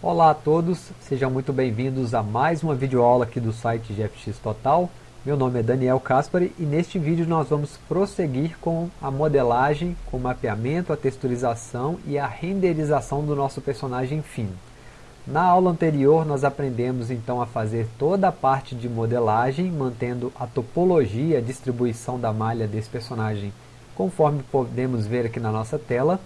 Olá a todos, sejam muito bem-vindos a mais uma videoaula aqui do site GFX Total. Meu nome é Daniel Caspari e neste vídeo nós vamos prosseguir com a modelagem, com o mapeamento, a texturização e a renderização do nosso personagem fino. Na aula anterior nós aprendemos então a fazer toda a parte de modelagem, mantendo a topologia, a distribuição da malha desse personagem, conforme podemos ver aqui na nossa tela.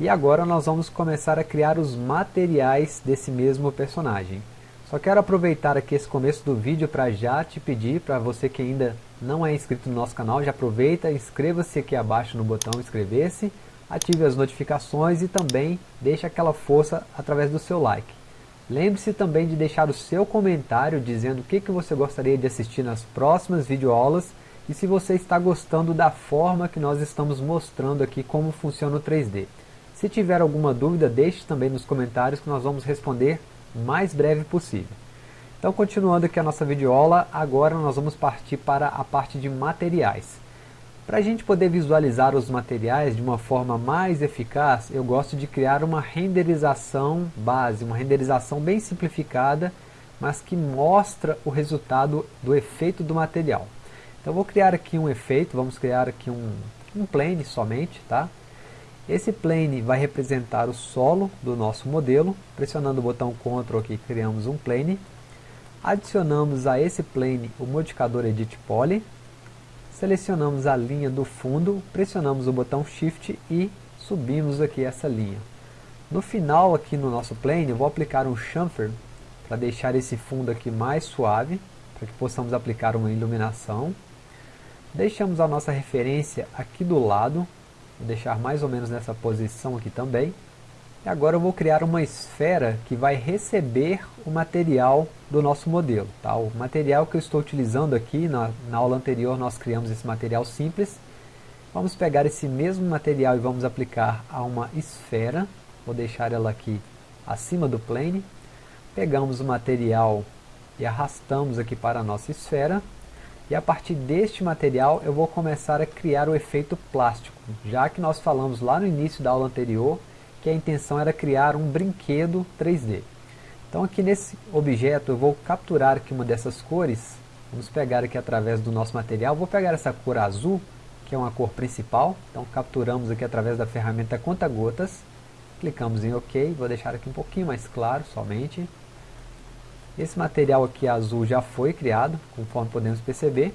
E agora nós vamos começar a criar os materiais desse mesmo personagem. Só quero aproveitar aqui esse começo do vídeo para já te pedir, para você que ainda não é inscrito no nosso canal, já aproveita, inscreva-se aqui abaixo no botão inscrever-se, ative as notificações e também deixe aquela força através do seu like. Lembre-se também de deixar o seu comentário dizendo o que, que você gostaria de assistir nas próximas videoaulas e se você está gostando da forma que nós estamos mostrando aqui como funciona o 3D. Se tiver alguma dúvida, deixe também nos comentários que nós vamos responder o mais breve possível. Então, continuando aqui a nossa videoaula, agora nós vamos partir para a parte de materiais. Para a gente poder visualizar os materiais de uma forma mais eficaz, eu gosto de criar uma renderização base, uma renderização bem simplificada, mas que mostra o resultado do efeito do material. Então, vou criar aqui um efeito, vamos criar aqui um, um plane somente, tá? Esse plane vai representar o solo do nosso modelo. Pressionando o botão Ctrl aqui, criamos um plane. Adicionamos a esse plane o modificador Edit Poly. Selecionamos a linha do fundo, pressionamos o botão Shift e subimos aqui essa linha. No final aqui no nosso plane, eu vou aplicar um chamfer para deixar esse fundo aqui mais suave, para que possamos aplicar uma iluminação. Deixamos a nossa referência aqui do lado, Vou deixar mais ou menos nessa posição aqui também. E agora eu vou criar uma esfera que vai receber o material do nosso modelo. Tá? O material que eu estou utilizando aqui, na, na aula anterior nós criamos esse material simples. Vamos pegar esse mesmo material e vamos aplicar a uma esfera. Vou deixar ela aqui acima do plane. Pegamos o material e arrastamos aqui para a nossa esfera. E a partir deste material eu vou começar a criar o efeito plástico, já que nós falamos lá no início da aula anterior que a intenção era criar um brinquedo 3D. Então aqui nesse objeto eu vou capturar aqui uma dessas cores, vamos pegar aqui através do nosso material, vou pegar essa cor azul, que é uma cor principal, então capturamos aqui através da ferramenta conta-gotas, clicamos em OK, vou deixar aqui um pouquinho mais claro somente, esse material aqui azul já foi criado, conforme podemos perceber.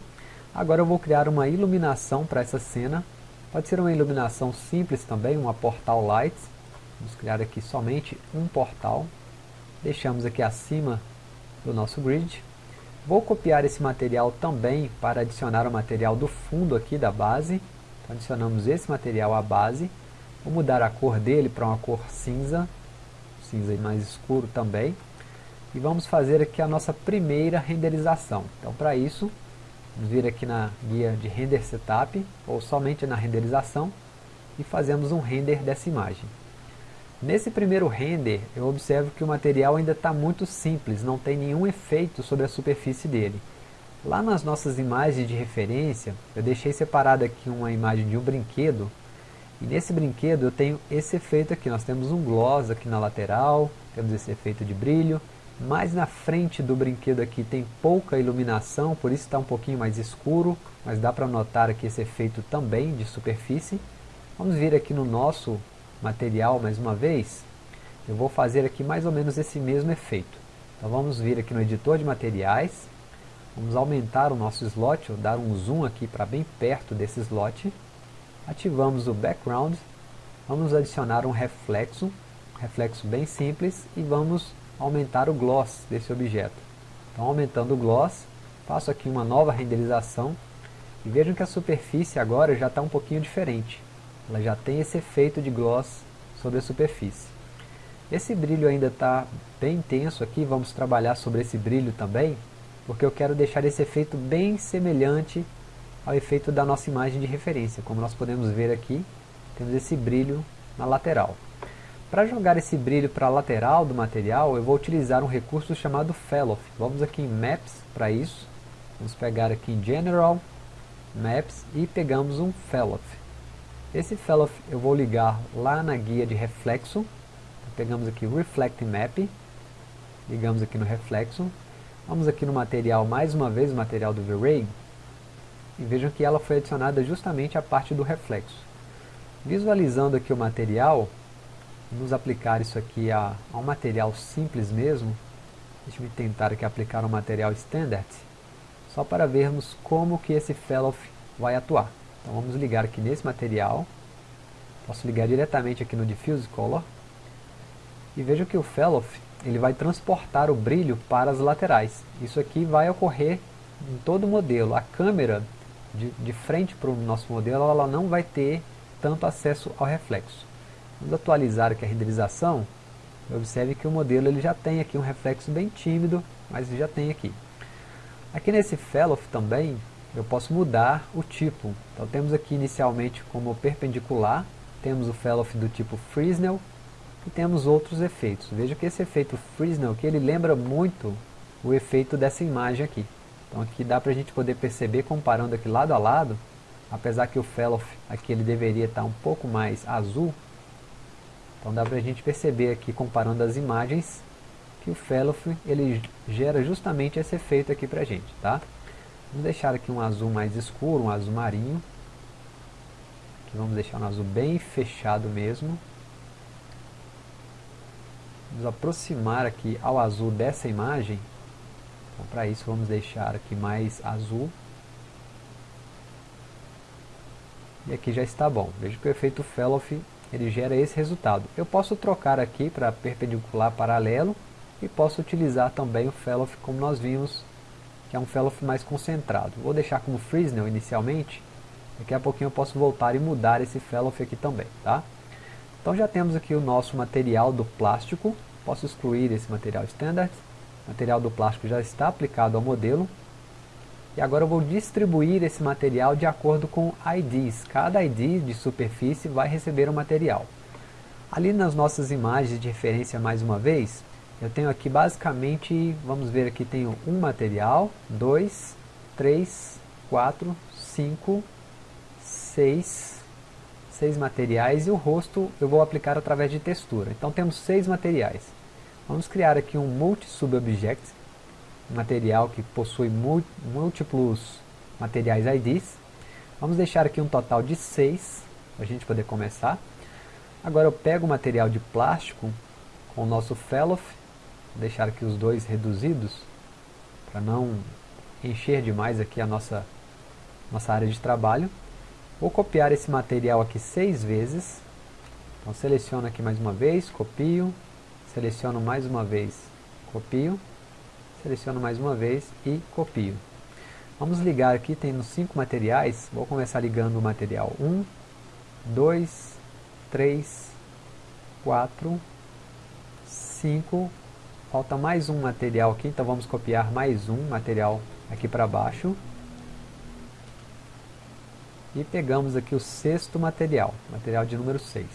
Agora eu vou criar uma iluminação para essa cena. Pode ser uma iluminação simples também, uma portal lights. Vamos criar aqui somente um portal. Deixamos aqui acima do nosso grid. Vou copiar esse material também para adicionar o material do fundo aqui da base. Então, adicionamos esse material à base. Vou mudar a cor dele para uma cor cinza, cinza mais escuro também e vamos fazer aqui a nossa primeira renderização. Então para isso, vamos vir aqui na guia de render setup, ou somente na renderização, e fazemos um render dessa imagem. Nesse primeiro render, eu observo que o material ainda está muito simples, não tem nenhum efeito sobre a superfície dele. Lá nas nossas imagens de referência, eu deixei separado aqui uma imagem de um brinquedo, e nesse brinquedo eu tenho esse efeito aqui, nós temos um gloss aqui na lateral, temos esse efeito de brilho, mais na frente do brinquedo aqui tem pouca iluminação, por isso está um pouquinho mais escuro, mas dá para notar aqui esse efeito também de superfície. Vamos vir aqui no nosso material mais uma vez. Eu vou fazer aqui mais ou menos esse mesmo efeito. Então vamos vir aqui no editor de materiais, vamos aumentar o nosso slot, ou dar um zoom aqui para bem perto desse slot. Ativamos o background, vamos adicionar um reflexo, reflexo bem simples e vamos aumentar o gloss desse objeto. Então aumentando o gloss, faço aqui uma nova renderização e vejam que a superfície agora já está um pouquinho diferente. Ela já tem esse efeito de gloss sobre a superfície. Esse brilho ainda está bem intenso aqui, vamos trabalhar sobre esse brilho também, porque eu quero deixar esse efeito bem semelhante ao efeito da nossa imagem de referência. Como nós podemos ver aqui, temos esse brilho na lateral. Para jogar esse brilho para a lateral do material, eu vou utilizar um recurso chamado Fellow. Vamos aqui em Maps para isso. Vamos pegar aqui em General, Maps e pegamos um Fellow. Esse Fellow eu vou ligar lá na guia de reflexo. pegamos aqui Reflect Map, ligamos aqui no reflexo, vamos aqui no material mais uma vez, o material do V-Ray, e vejam que ela foi adicionada justamente à parte do reflexo. Visualizando aqui o material, vamos aplicar isso aqui a, a um material simples mesmo, deixa eu tentar aqui aplicar um material standard, só para vermos como que esse fellow vai atuar. Então vamos ligar aqui nesse material, posso ligar diretamente aqui no Diffuse Color, e veja que o fellow ele vai transportar o brilho para as laterais. Isso aqui vai ocorrer em todo o modelo. A câmera de, de frente para o nosso modelo, ela não vai ter tanto acesso ao reflexo. Vamos atualizar aqui a renderização. Observe que o modelo ele já tem aqui um reflexo bem tímido, mas já tem aqui. Aqui nesse fellow também, eu posso mudar o tipo. Então temos aqui inicialmente como perpendicular, temos o fellow do tipo Fresnel, e temos outros efeitos. Veja que esse efeito Fresnel que ele lembra muito o efeito dessa imagem aqui. Então aqui dá para a gente poder perceber comparando aqui lado a lado, apesar que o fellow aqui ele deveria estar um pouco mais azul, então dá para a gente perceber aqui comparando as imagens que o fellow ele gera justamente esse efeito aqui para a gente, tá? Vamos deixar aqui um azul mais escuro, um azul marinho. Aqui vamos deixar um azul bem fechado mesmo. Vamos aproximar aqui ao azul dessa imagem. Então, para isso vamos deixar aqui mais azul. E aqui já está bom. Veja que o efeito fellow ele gera esse resultado. Eu posso trocar aqui para perpendicular paralelo e posso utilizar também o fellow como nós vimos, que é um fellow mais concentrado. Vou deixar como Fresnel inicialmente, daqui a pouquinho eu posso voltar e mudar esse fellow aqui também, tá? Então já temos aqui o nosso material do plástico, posso excluir esse material standard, o material do plástico já está aplicado ao modelo, e agora eu vou distribuir esse material de acordo com IDs. Cada ID de superfície vai receber um material. Ali nas nossas imagens de referência mais uma vez, eu tenho aqui basicamente, vamos ver aqui, tenho um material, dois, três, quatro, cinco, seis, seis materiais e o rosto eu vou aplicar através de textura. Então temos seis materiais. Vamos criar aqui um multi-sub-object material que possui múltiplos materiais IDs. Vamos deixar aqui um total de 6, para a gente poder começar. Agora eu pego o material de plástico com o nosso fellow, deixar aqui os dois reduzidos, para não encher demais aqui a nossa, nossa área de trabalho. Vou copiar esse material aqui seis vezes. Então seleciono aqui mais uma vez, copio, seleciono mais uma vez, copio, seleciono mais uma vez e copio. Vamos ligar aqui, tendo cinco materiais, vou começar ligando o material 1, 2, 3, 4, 5, falta mais um material aqui, então vamos copiar mais um material aqui para baixo. E pegamos aqui o sexto material, material de número 6.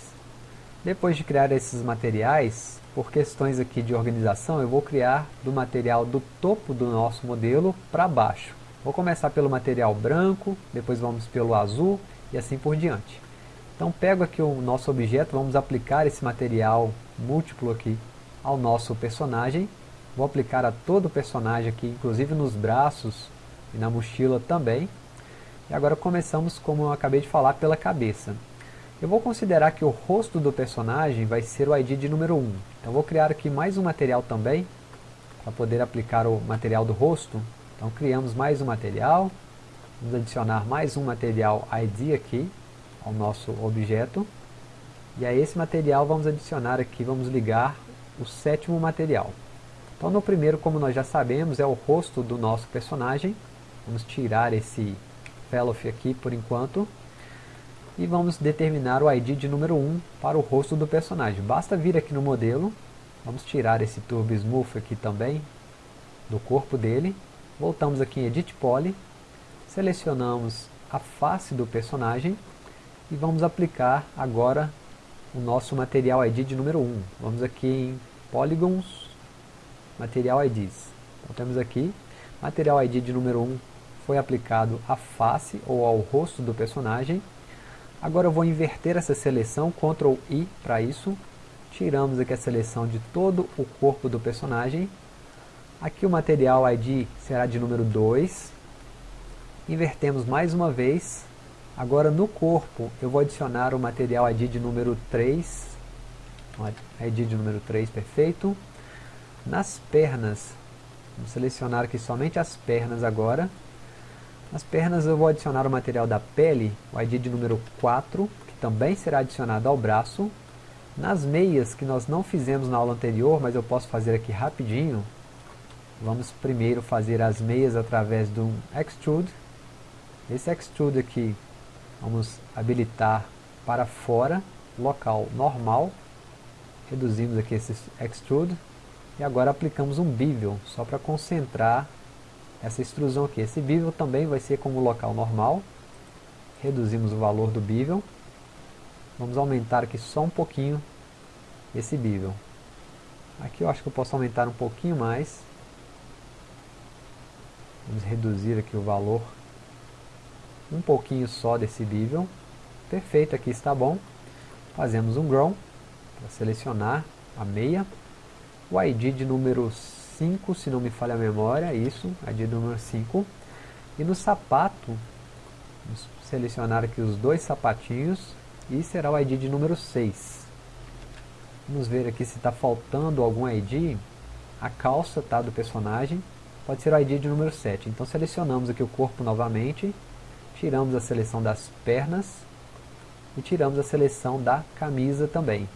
Depois de criar esses materiais, por questões aqui de organização, eu vou criar do material do topo do nosso modelo para baixo. Vou começar pelo material branco, depois vamos pelo azul e assim por diante. Então pego aqui o nosso objeto, vamos aplicar esse material múltiplo aqui ao nosso personagem. Vou aplicar a todo o personagem aqui, inclusive nos braços e na mochila também. E agora começamos, como eu acabei de falar, pela cabeça. Eu vou considerar que o rosto do personagem vai ser o ID de número 1. Então vou criar aqui mais um material também, para poder aplicar o material do rosto. Então criamos mais um material, vamos adicionar mais um material ID aqui, ao nosso objeto. E a esse material vamos adicionar aqui, vamos ligar o sétimo material. Então no primeiro, como nós já sabemos, é o rosto do nosso personagem. Vamos tirar esse fellow aqui por enquanto e vamos determinar o ID de número 1 para o rosto do personagem. Basta vir aqui no modelo, vamos tirar esse Turbo Smooth aqui também, do corpo dele, voltamos aqui em Edit Poly, selecionamos a face do personagem e vamos aplicar agora o nosso material ID de número 1. Vamos aqui em Polygons, Material IDs. Então temos aqui, material ID de número 1 foi aplicado à face ou ao rosto do personagem, Agora eu vou inverter essa seleção, Ctrl I para isso. tiramos aqui a seleção de todo o corpo do personagem. Aqui o material ID será de número 2. Invertemos mais uma vez. Agora no corpo eu vou adicionar o material ID de número 3. ID de número 3, perfeito. Nas pernas, vamos selecionar aqui somente as pernas agora. Nas pernas eu vou adicionar o material da pele, o ID de número 4, que também será adicionado ao braço. Nas meias, que nós não fizemos na aula anterior, mas eu posso fazer aqui rapidinho, vamos primeiro fazer as meias através do Extrude. Esse Extrude aqui, vamos habilitar para fora, local normal. Reduzimos aqui esse Extrude. E agora aplicamos um Bevel, só para concentrar essa extrusão aqui. Esse Bevel também vai ser como local normal. Reduzimos o valor do Bevel. Vamos aumentar aqui só um pouquinho esse bevel. Aqui eu acho que eu posso aumentar um pouquinho mais. Vamos reduzir aqui o valor um pouquinho só desse bevel. Perfeito, aqui está bom. Fazemos um grow para selecionar a meia. O ID de número 5, se não me falha a memória, isso, ID número 5. E no sapato, vamos selecionar aqui os dois sapatinhos e será o ID de número 6. Vamos ver aqui se está faltando algum ID. A calça tá, do personagem pode ser o ID de número 7. Então selecionamos aqui o corpo novamente, tiramos a seleção das pernas e tiramos a seleção da camisa também.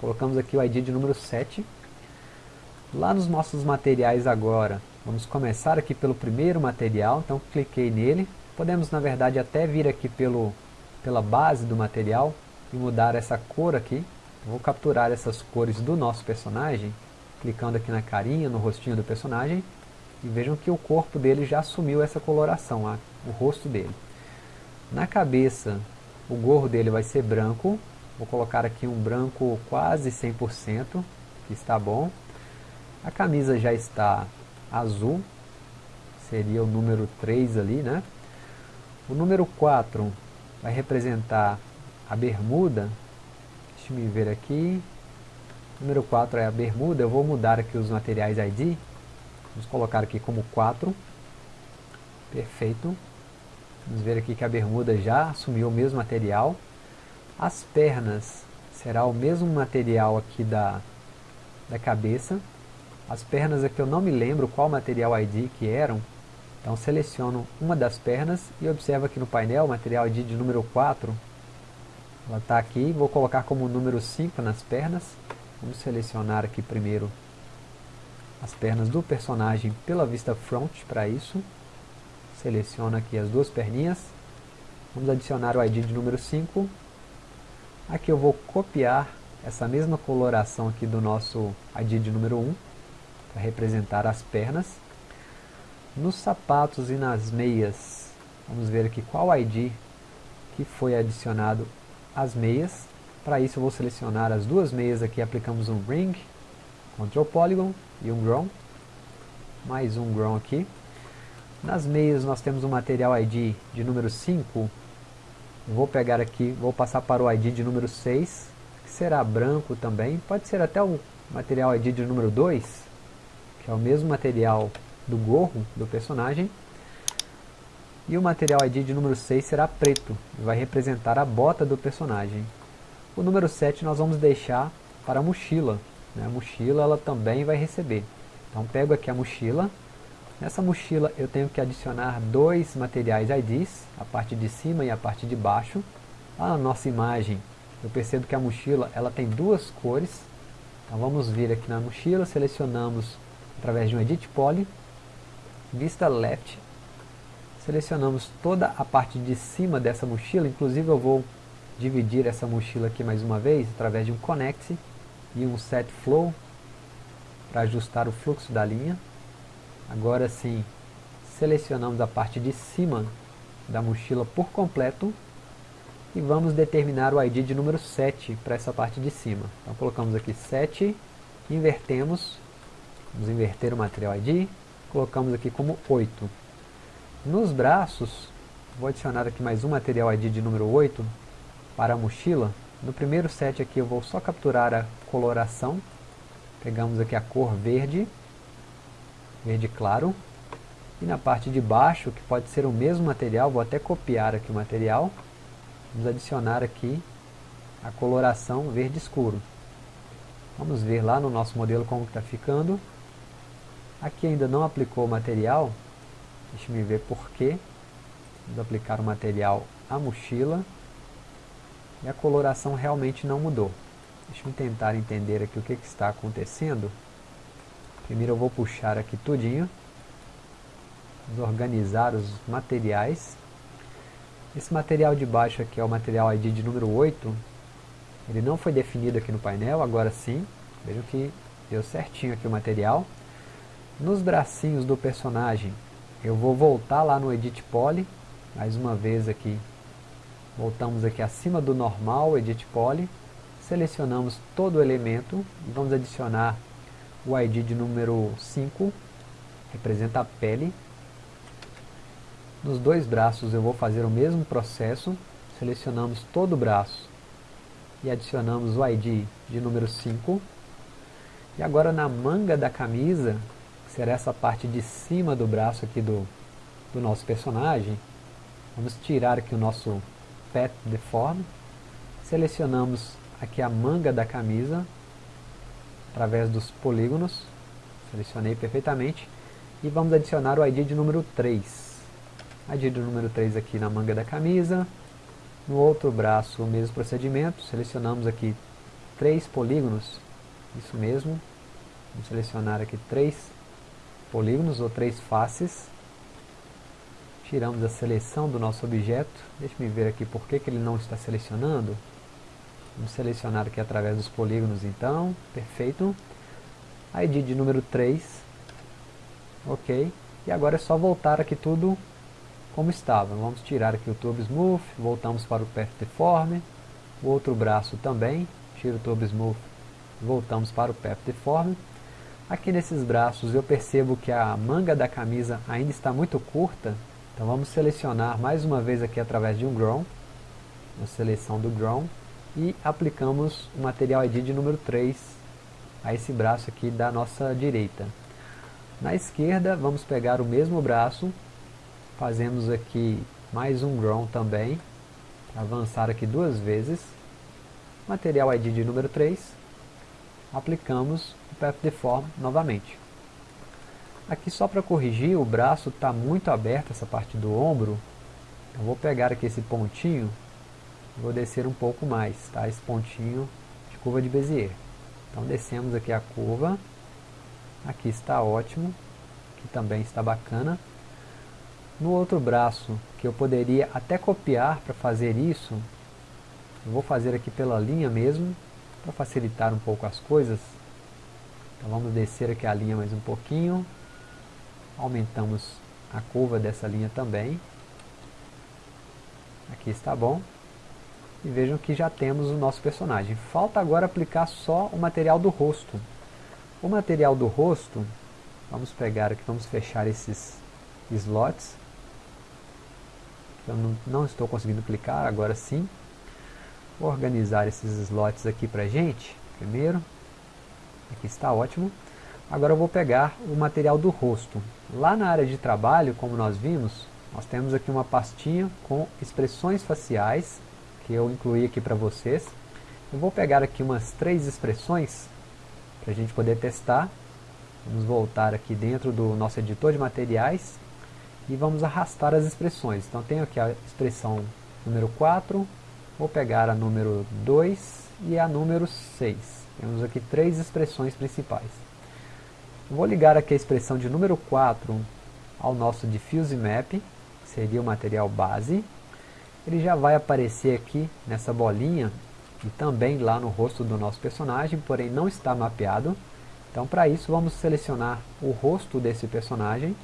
Colocamos aqui o ID de número 7. Lá nos nossos materiais agora, vamos começar aqui pelo primeiro material, então cliquei nele. Podemos na verdade até vir aqui pelo pela base do material e mudar essa cor aqui. Vou capturar essas cores do nosso personagem, clicando aqui na carinha, no rostinho do personagem, e vejam que o corpo dele já assumiu essa coloração, a, o rosto dele. Na cabeça, o gorro dele vai ser branco, vou colocar aqui um branco quase 100%, que está bom. A camisa já está azul, seria o número 3 ali, né? O número 4 vai representar a bermuda. Deixa eu ver aqui. Número 4 é a bermuda. Eu vou mudar aqui os materiais ID. Vamos colocar aqui como 4. Perfeito. Vamos ver aqui que a bermuda já assumiu o mesmo material. As pernas será o mesmo material aqui da, da cabeça. As pernas aqui eu não me lembro qual material ID que eram, então seleciono uma das pernas e observo aqui no painel, material ID de número 4. Ela está aqui, vou colocar como número 5 nas pernas. Vamos selecionar aqui primeiro as pernas do personagem pela vista front para isso. Seleciono aqui as duas perninhas. Vamos adicionar o ID de número 5. Aqui eu vou copiar essa mesma coloração aqui do nosso ID de número 1 para representar as pernas. Nos sapatos e nas meias, vamos ver aqui qual ID que foi adicionado às meias. Para isso eu vou selecionar as duas meias aqui, aplicamos um Ring, Ctrl Polygon e um Grown. Mais um Grown aqui. Nas meias nós temos um material ID de número 5. Vou pegar aqui, vou passar para o ID de número 6, que será branco também. Pode ser até o material ID de número 2, que é o mesmo material do gorro do personagem. E o material ID de número 6 será preto, vai representar a bota do personagem. O número 7 nós vamos deixar para a mochila. Né? A mochila ela também vai receber. Então pego aqui a mochila. Nessa mochila eu tenho que adicionar dois materiais IDs, a parte de cima e a parte de baixo. Na nossa imagem eu percebo que a mochila ela tem duas cores. Então vamos vir aqui na mochila, selecionamos através de um Edit Poly vista left, selecionamos toda a parte de cima dessa mochila, inclusive eu vou dividir essa mochila aqui mais uma vez, através de um Connect e um Set Flow, para ajustar o fluxo da linha. Agora sim, selecionamos a parte de cima da mochila por completo e vamos determinar o ID de número 7 para essa parte de cima. Então colocamos aqui 7, invertemos, vamos inverter o material ID, colocamos aqui como 8. Nos braços, vou adicionar aqui mais um material ID de número 8 para a mochila. No primeiro set aqui eu vou só capturar a coloração. Pegamos aqui a cor verde, verde claro. E na parte de baixo, que pode ser o mesmo material, vou até copiar aqui o material. Vamos adicionar aqui a coloração verde escuro. Vamos ver lá no nosso modelo como está ficando. Aqui ainda não aplicou o material. Deixa eu ver porquê. Vamos aplicar o material à mochila. E a coloração realmente não mudou. Deixa eu tentar entender aqui o que, que está acontecendo. Primeiro eu vou puxar aqui tudinho. Vamos organizar os materiais. Esse material de baixo aqui é o material ID de número 8. Ele não foi definido aqui no painel, agora sim. Vejam que deu certinho aqui o material. Nos bracinhos do personagem, eu vou voltar lá no Edit Poly. Mais uma vez aqui. Voltamos aqui acima do normal, Edit Poly. Selecionamos todo o elemento e vamos adicionar o ID de número 5. Representa a pele. Nos dois braços eu vou fazer o mesmo processo. Selecionamos todo o braço e adicionamos o ID de número 5. E agora na manga da camisa, será essa parte de cima do braço aqui do, do nosso personagem, vamos tirar aqui o nosso Pet Deform, selecionamos aqui a manga da camisa, através dos polígonos, selecionei perfeitamente, e vamos adicionar o ID de número 3. ID de número 3 aqui na manga da camisa, no outro braço o mesmo procedimento, selecionamos aqui três polígonos, isso mesmo, vamos selecionar aqui três polígonos ou três faces, tiramos a seleção do nosso objeto, deixe me ver aqui por que, que ele não está selecionando, vamos selecionar aqui através dos polígonos então, perfeito, ID de número 3, ok, e agora é só voltar aqui tudo como estava. Vamos tirar aqui o Turbo Smooth, voltamos para o Path o outro braço também, tiro o Turbo Smooth, voltamos para o Path. Aqui nesses braços eu percebo que a manga da camisa ainda está muito curta, então vamos selecionar mais uma vez aqui através de um Grown, uma seleção do Grown, e aplicamos o material ID de número 3 a esse braço aqui da nossa direita. Na esquerda vamos pegar o mesmo braço, Fazemos aqui mais um ground também. Avançar aqui duas vezes. Material ID de número 3. Aplicamos o Path Deform novamente. Aqui só para corrigir, o braço está muito aberto, essa parte do ombro. Eu vou pegar aqui esse pontinho, vou descer um pouco mais, tá? Esse pontinho de curva de Bezier. Então descemos aqui a curva, aqui está ótimo, aqui também está bacana. No outro braço, que eu poderia até copiar para fazer isso, eu vou fazer aqui pela linha mesmo, para facilitar um pouco as coisas. Então vamos descer aqui a linha mais um pouquinho, aumentamos a curva dessa linha também. Aqui está bom. E vejam que já temos o nosso personagem. Falta agora aplicar só o material do rosto. O material do rosto, vamos pegar aqui, vamos fechar esses slots eu não, não estou conseguindo clicar, agora sim. Vou organizar esses slots aqui para gente, primeiro. Aqui está ótimo. Agora eu vou pegar o material do rosto. Lá na área de trabalho, como nós vimos, nós temos aqui uma pastinha com expressões faciais, que eu incluí aqui para vocês. Eu vou pegar aqui umas três expressões, para a gente poder testar. Vamos voltar aqui dentro do nosso editor de materiais e vamos arrastar as expressões. Então tenho aqui a expressão número 4, vou pegar a número 2 e a número 6. Temos aqui três expressões principais. Vou ligar aqui a expressão de número 4 ao nosso Diffuse Map, que seria o material base. Ele já vai aparecer aqui nessa bolinha e também lá no rosto do nosso personagem, porém não está mapeado. Então para isso vamos selecionar o rosto desse personagem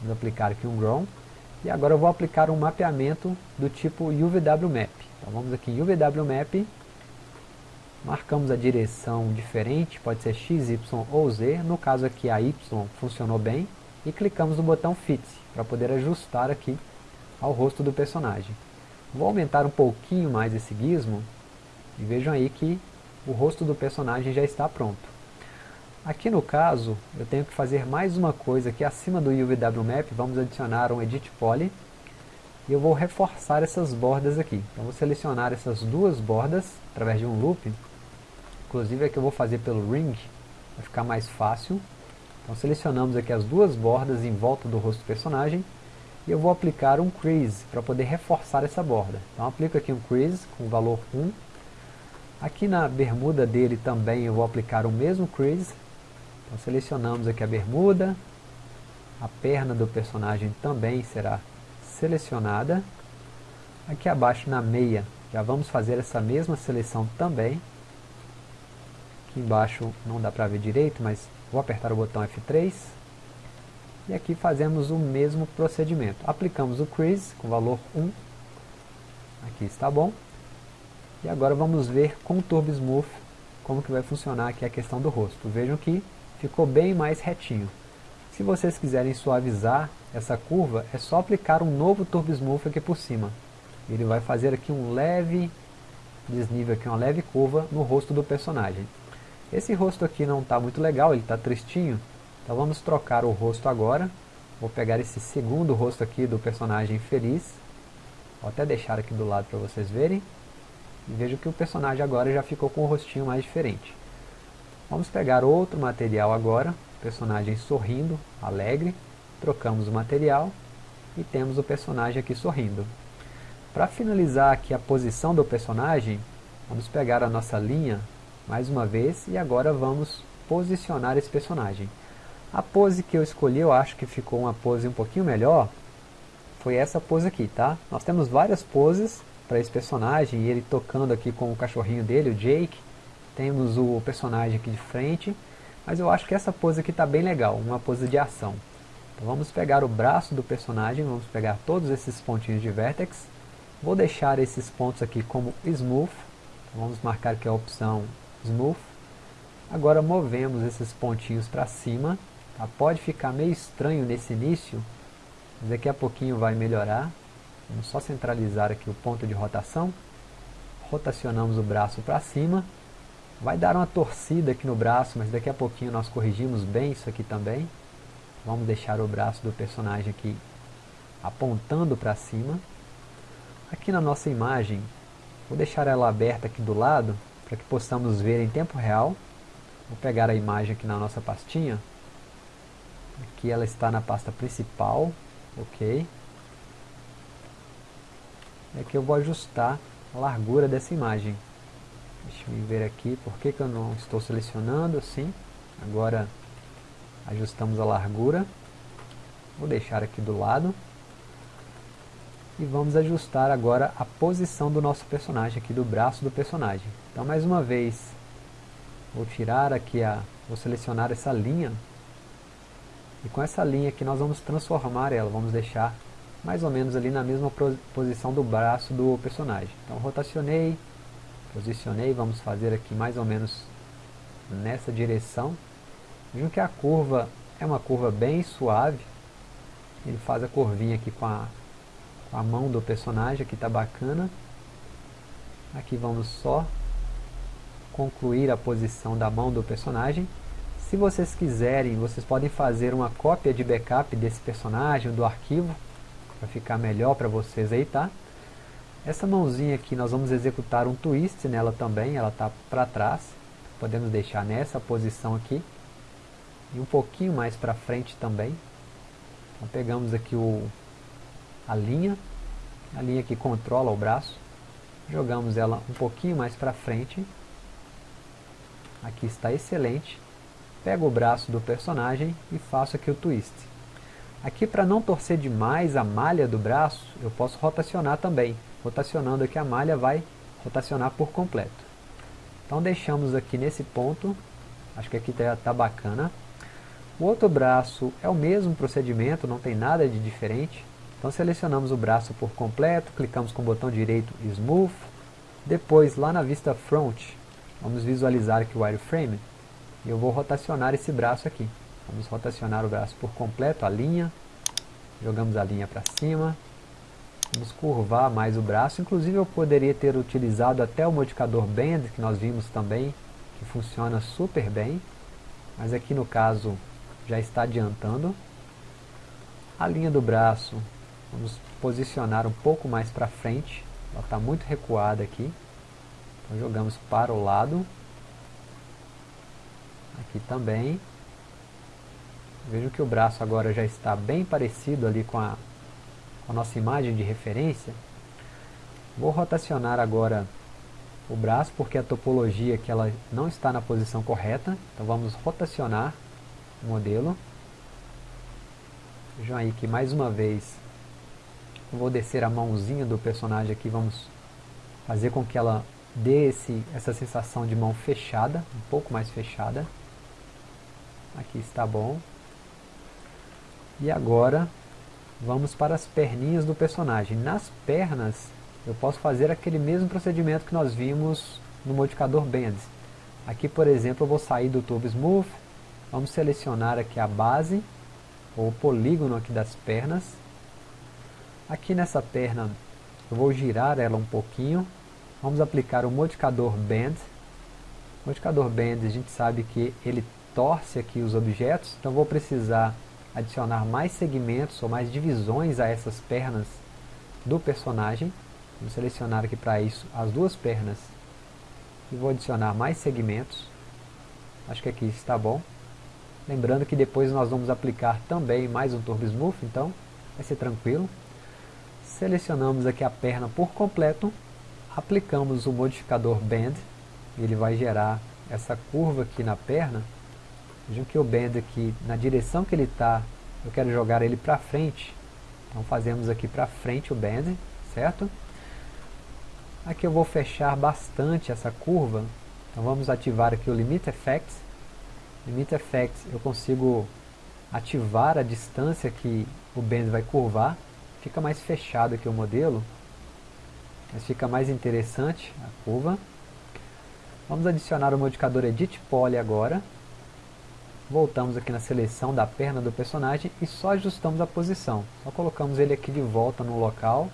Vamos aplicar aqui um ground. E agora eu vou aplicar um mapeamento do tipo UVW Map. Então vamos aqui em UVW Map. Marcamos a direção diferente, pode ser X, Y ou Z. No caso aqui a Y funcionou bem. E clicamos no botão Fit, para poder ajustar aqui ao rosto do personagem. Vou aumentar um pouquinho mais esse gizmo. E vejam aí que o rosto do personagem já está pronto. Aqui no caso, eu tenho que fazer mais uma coisa aqui acima do UVW Map, vamos adicionar um Edit Poly. E eu vou reforçar essas bordas aqui. Então vou selecionar essas duas bordas, através de um loop. Inclusive aqui eu vou fazer pelo Ring, vai ficar mais fácil. Então selecionamos aqui as duas bordas em volta do rosto do personagem. E eu vou aplicar um Crease, para poder reforçar essa borda. Então aplico aqui um Crease com valor 1. Aqui na bermuda dele também eu vou aplicar o mesmo Crease, então selecionamos aqui a bermuda, a perna do personagem também será selecionada. Aqui abaixo na meia, já vamos fazer essa mesma seleção também. Aqui embaixo não dá para ver direito, mas vou apertar o botão F3. E aqui fazemos o mesmo procedimento. Aplicamos o crease com valor 1. Aqui está bom. E agora vamos ver com o Turbo Smooth como que vai funcionar aqui a questão do rosto. Vejam que ficou bem mais retinho. Se vocês quiserem suavizar essa curva, é só aplicar um novo Turbo Smooth aqui por cima. Ele vai fazer aqui um leve desnível, aqui, uma leve curva no rosto do personagem. Esse rosto aqui não está muito legal, ele está tristinho. Então vamos trocar o rosto agora. Vou pegar esse segundo rosto aqui do personagem feliz. Vou até deixar aqui do lado para vocês verem. E vejo que o personagem agora já ficou com o rostinho mais diferente. Vamos pegar outro material agora, personagem sorrindo, alegre, trocamos o material e temos o personagem aqui sorrindo. Para finalizar aqui a posição do personagem, vamos pegar a nossa linha mais uma vez e agora vamos posicionar esse personagem. A pose que eu escolhi, eu acho que ficou uma pose um pouquinho melhor, foi essa pose aqui, tá? Nós temos várias poses para esse personagem, ele tocando aqui com o cachorrinho dele, o Jake, temos o personagem aqui de frente, mas eu acho que essa pose aqui está bem legal, uma pose de ação. Então vamos pegar o braço do personagem, vamos pegar todos esses pontinhos de vertex, vou deixar esses pontos aqui como smooth, então vamos marcar aqui a opção smooth, agora movemos esses pontinhos para cima, tá? pode ficar meio estranho nesse início, mas daqui a pouquinho vai melhorar, vamos só centralizar aqui o ponto de rotação, rotacionamos o braço para cima, Vai dar uma torcida aqui no braço, mas daqui a pouquinho nós corrigimos bem isso aqui também. Vamos deixar o braço do personagem aqui apontando para cima. Aqui na nossa imagem, vou deixar ela aberta aqui do lado, para que possamos ver em tempo real. Vou pegar a imagem aqui na nossa pastinha. Aqui ela está na pasta principal, ok. E aqui eu vou ajustar a largura dessa imagem. Deixa eu ver aqui, por que, que eu não estou selecionando assim. Agora ajustamos a largura. Vou deixar aqui do lado. E vamos ajustar agora a posição do nosso personagem, aqui do braço do personagem. Então mais uma vez, vou tirar aqui a... vou selecionar essa linha. E com essa linha aqui nós vamos transformar ela, vamos deixar mais ou menos ali na mesma posição do braço do personagem. Então rotacionei, posicionei, vamos fazer aqui mais ou menos nessa direção. Vejam que a curva é uma curva bem suave. Ele faz a curvinha aqui com a, a mão do personagem, aqui está bacana. Aqui vamos só concluir a posição da mão do personagem. Se vocês quiserem, vocês podem fazer uma cópia de backup desse personagem, do arquivo, para ficar melhor para vocês aí, tá? Essa mãozinha aqui nós vamos executar um twist nela também, ela está para trás. Podemos deixar nessa posição aqui. E um pouquinho mais para frente também. Então pegamos aqui o, a linha, a linha que controla o braço. Jogamos ela um pouquinho mais para frente. Aqui está excelente. Pego o braço do personagem e faço aqui o twist. Aqui para não torcer demais a malha do braço, eu posso rotacionar também rotacionando aqui a malha vai rotacionar por completo. Então deixamos aqui nesse ponto, acho que aqui está tá bacana. O outro braço é o mesmo procedimento, não tem nada de diferente. Então selecionamos o braço por completo, clicamos com o botão direito Smooth. Depois lá na vista Front, vamos visualizar aqui o wireframe. E eu vou rotacionar esse braço aqui. Vamos rotacionar o braço por completo, a linha. Jogamos a linha para cima, Vamos curvar mais o braço, inclusive eu poderia ter utilizado até o modificador Bend, que nós vimos também, que funciona super bem, mas aqui no caso já está adiantando. A linha do braço, vamos posicionar um pouco mais para frente, ela está muito recuada aqui, então jogamos para o lado, aqui também, Vejam que o braço agora já está bem parecido ali com a, com a nossa imagem de referência. Vou rotacionar agora o braço porque a topologia que ela não está na posição correta. Então vamos rotacionar o modelo. Vejam aí que mais uma vez vou descer a mãozinha do personagem aqui, vamos fazer com que ela dê esse, essa sensação de mão fechada, um pouco mais fechada. Aqui está bom. E agora vamos para as perninhas do personagem. Nas pernas eu posso fazer aquele mesmo procedimento que nós vimos no modificador Bend. Aqui por exemplo eu vou sair do Turbo Smooth, vamos selecionar aqui a base, ou polígono aqui das pernas. Aqui nessa perna eu vou girar ela um pouquinho, vamos aplicar o modificador Bend. O modificador Bend a gente sabe que ele torce aqui os objetos, então vou precisar adicionar mais segmentos ou mais divisões a essas pernas do personagem. Vou selecionar aqui para isso as duas pernas e vou adicionar mais segmentos. Acho que aqui está bom. Lembrando que depois nós vamos aplicar também mais um Turbo Smooth, então vai ser tranquilo. Selecionamos aqui a perna por completo, aplicamos o modificador Bend, ele vai gerar essa curva aqui na perna Vejam que o bend aqui, na direção que ele está, eu quero jogar ele para frente. Então fazemos aqui para frente o bend, certo? Aqui eu vou fechar bastante essa curva. Então vamos ativar aqui o Limit Effects. Limit Effects eu consigo ativar a distância que o bend vai curvar. Fica mais fechado aqui o modelo. Mas fica mais interessante a curva. Vamos adicionar o modificador Edit Poly agora voltamos aqui na seleção da perna do personagem e só ajustamos a posição. Só colocamos ele aqui de volta no local,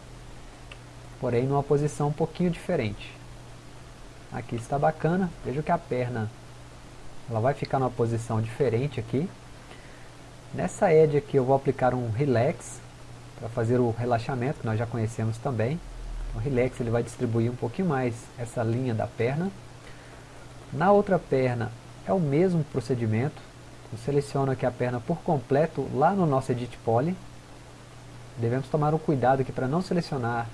porém numa posição um pouquinho diferente. Aqui está bacana, veja que a perna ela vai ficar numa posição diferente aqui. Nessa edge aqui eu vou aplicar um relax, para fazer o relaxamento, que nós já conhecemos também. O relax ele vai distribuir um pouquinho mais essa linha da perna. Na outra perna é o mesmo procedimento, eu seleciono aqui a perna por completo lá no nosso Edit Poly. Devemos tomar um cuidado aqui para não selecionar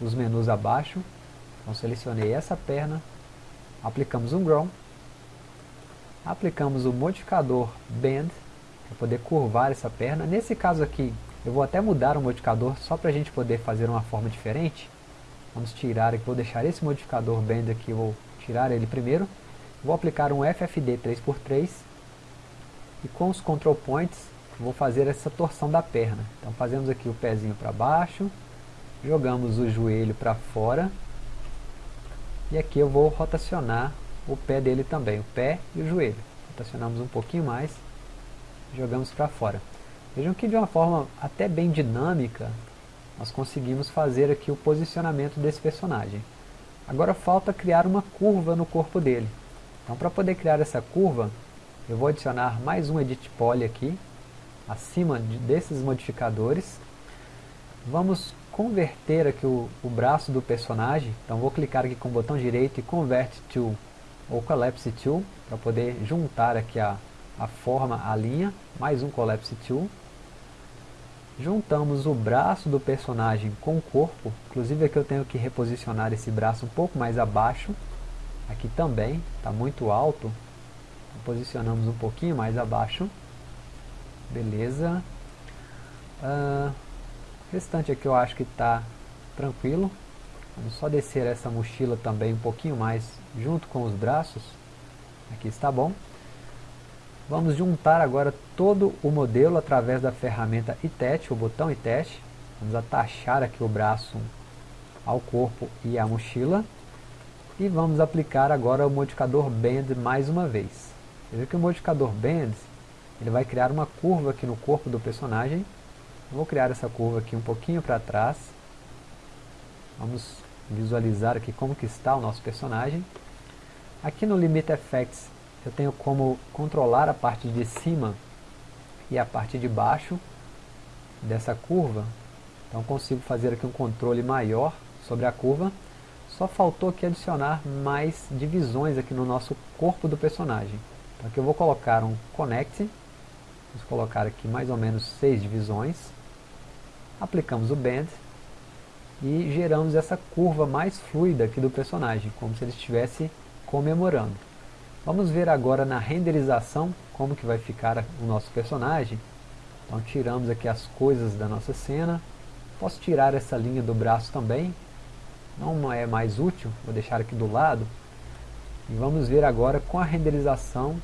os menus abaixo. Então selecionei essa perna, aplicamos um Grown, aplicamos o modificador Bend, para poder curvar essa perna. Nesse caso aqui, eu vou até mudar o modificador só para a gente poder fazer uma forma diferente. Vamos tirar aqui, vou deixar esse modificador Bend aqui, vou tirar ele primeiro. Vou aplicar um FFD 3x3 e com os control points, vou fazer essa torção da perna. Então fazemos aqui o pezinho para baixo, jogamos o joelho para fora. E aqui eu vou rotacionar o pé dele também, o pé e o joelho. Rotacionamos um pouquinho mais, jogamos para fora. Vejam que de uma forma até bem dinâmica, nós conseguimos fazer aqui o posicionamento desse personagem. Agora falta criar uma curva no corpo dele. Então para poder criar essa curva, eu vou adicionar mais um Edit Poly aqui, acima de, desses modificadores. Vamos converter aqui o, o, braço do personagem, então vou clicar aqui com o botão direito e Convert to ou Collapse Tool, para poder juntar aqui a, a forma, a linha, mais um Collapse Tool. Juntamos o braço do personagem com o corpo, inclusive aqui eu tenho que reposicionar esse braço um pouco mais abaixo, aqui também, está muito alto, posicionamos um pouquinho mais abaixo. Beleza. Uh, o restante aqui eu acho que está tranquilo. Vamos só descer essa mochila também um pouquinho mais junto com os braços. Aqui está bom. Vamos juntar agora todo o modelo através da ferramenta ITET, o botão ITET. Vamos atachar aqui o braço ao corpo e à mochila. E vamos aplicar agora o modificador Bend mais uma vez. Você que o modificador Bend, ele vai criar uma curva aqui no corpo do personagem. Eu vou criar essa curva aqui um pouquinho para trás. Vamos visualizar aqui como que está o nosso personagem. Aqui no Limit Effects eu tenho como controlar a parte de cima e a parte de baixo dessa curva. Então consigo fazer aqui um controle maior sobre a curva. Só faltou aqui adicionar mais divisões aqui no nosso corpo do personagem. Então aqui eu vou colocar um Connect. Vamos colocar aqui mais ou menos seis divisões. Aplicamos o Bend. E geramos essa curva mais fluida aqui do personagem, como se ele estivesse comemorando. Vamos ver agora na renderização como que vai ficar o nosso personagem. Então tiramos aqui as coisas da nossa cena. Posso tirar essa linha do braço também. Não é mais útil, vou deixar aqui do lado. E vamos ver agora com a renderização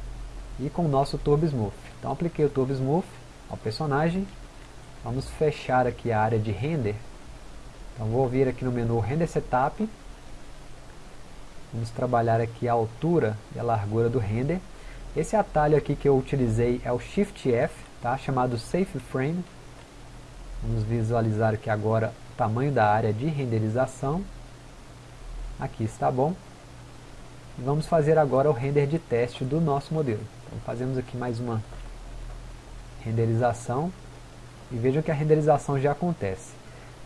e com o nosso Turbo Smooth. Então apliquei o Turbo Smooth ao personagem. Vamos fechar aqui a área de render. Então vou vir aqui no menu Render Setup. Vamos trabalhar aqui a altura e a largura do render. Esse atalho aqui que eu utilizei é o Shift F, tá? chamado Safe Frame. Vamos visualizar aqui agora o tamanho da área de renderização. Aqui está bom. E vamos fazer agora o render de teste do nosso modelo. Então fazemos aqui mais uma renderização. E vejam que a renderização já acontece.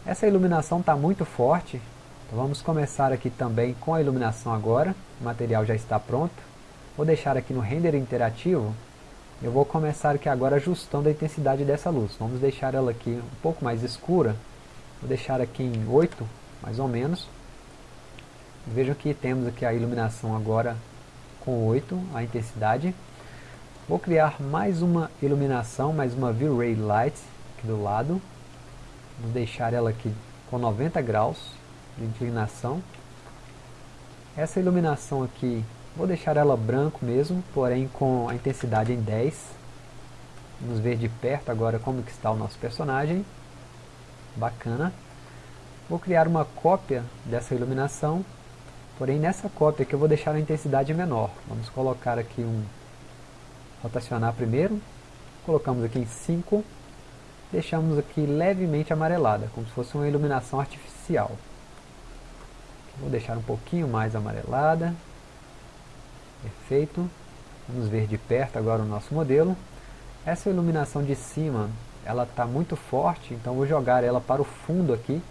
Essa iluminação está muito forte. Então vamos começar aqui também com a iluminação agora. O material já está pronto. Vou deixar aqui no render interativo. Eu vou começar aqui agora ajustando a intensidade dessa luz. Vamos deixar ela aqui um pouco mais escura. Vou deixar aqui em 8, mais ou menos. Vejam que temos aqui a iluminação agora com 8, a intensidade. Vou criar mais uma iluminação, mais uma V-Ray Light aqui do lado. Vou deixar ela aqui com 90 graus de inclinação. Essa iluminação aqui Vou deixar ela branco mesmo, porém com a intensidade em 10. Vamos ver de perto agora como que está o nosso personagem. Bacana. Vou criar uma cópia dessa iluminação, porém nessa cópia aqui eu vou deixar a intensidade menor. Vamos colocar aqui um... rotacionar primeiro. Colocamos aqui em 5. Deixamos aqui levemente amarelada, como se fosse uma iluminação artificial. Vou deixar um pouquinho mais amarelada. Perfeito. Vamos ver de perto agora o nosso modelo. Essa iluminação de cima, ela está muito forte, então vou jogar ela para o fundo aqui,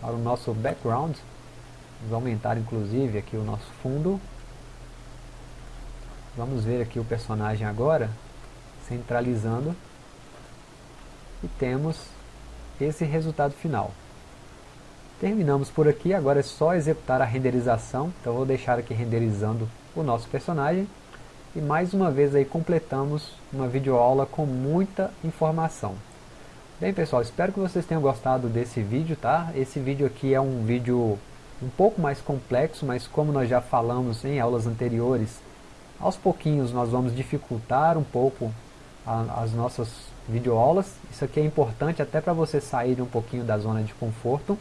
para o nosso background. Vamos aumentar inclusive aqui o nosso fundo. Vamos ver aqui o personagem agora, centralizando. E temos esse resultado final. Terminamos por aqui, agora é só executar a renderização. Então vou deixar aqui renderizando o nosso personagem. E mais uma vez aí completamos uma videoaula com muita informação. Bem pessoal, espero que vocês tenham gostado desse vídeo, tá? Esse vídeo aqui é um vídeo um pouco mais complexo, mas como nós já falamos em aulas anteriores, aos pouquinhos nós vamos dificultar um pouco a, as nossas videoaulas. Isso aqui é importante até para você sair um pouquinho da zona de conforto.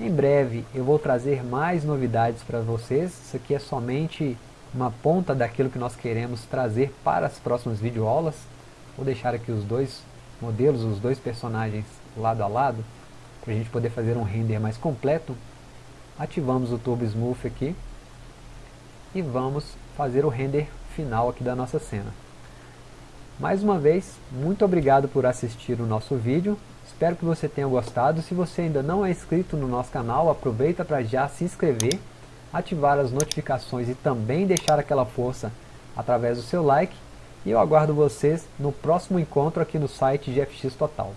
Em breve eu vou trazer mais novidades para vocês, isso aqui é somente uma ponta daquilo que nós queremos trazer para as próximas videoaulas. Vou deixar aqui os dois modelos, os dois personagens lado a lado, para a gente poder fazer um render mais completo. Ativamos o Turbo Smooth aqui e vamos fazer o render final aqui da nossa cena. Mais uma vez, muito obrigado por assistir o nosso vídeo. Espero que você tenha gostado. Se você ainda não é inscrito no nosso canal, aproveita para já se inscrever, ativar as notificações e também deixar aquela força através do seu like. E eu aguardo vocês no próximo encontro aqui no site GFX Total.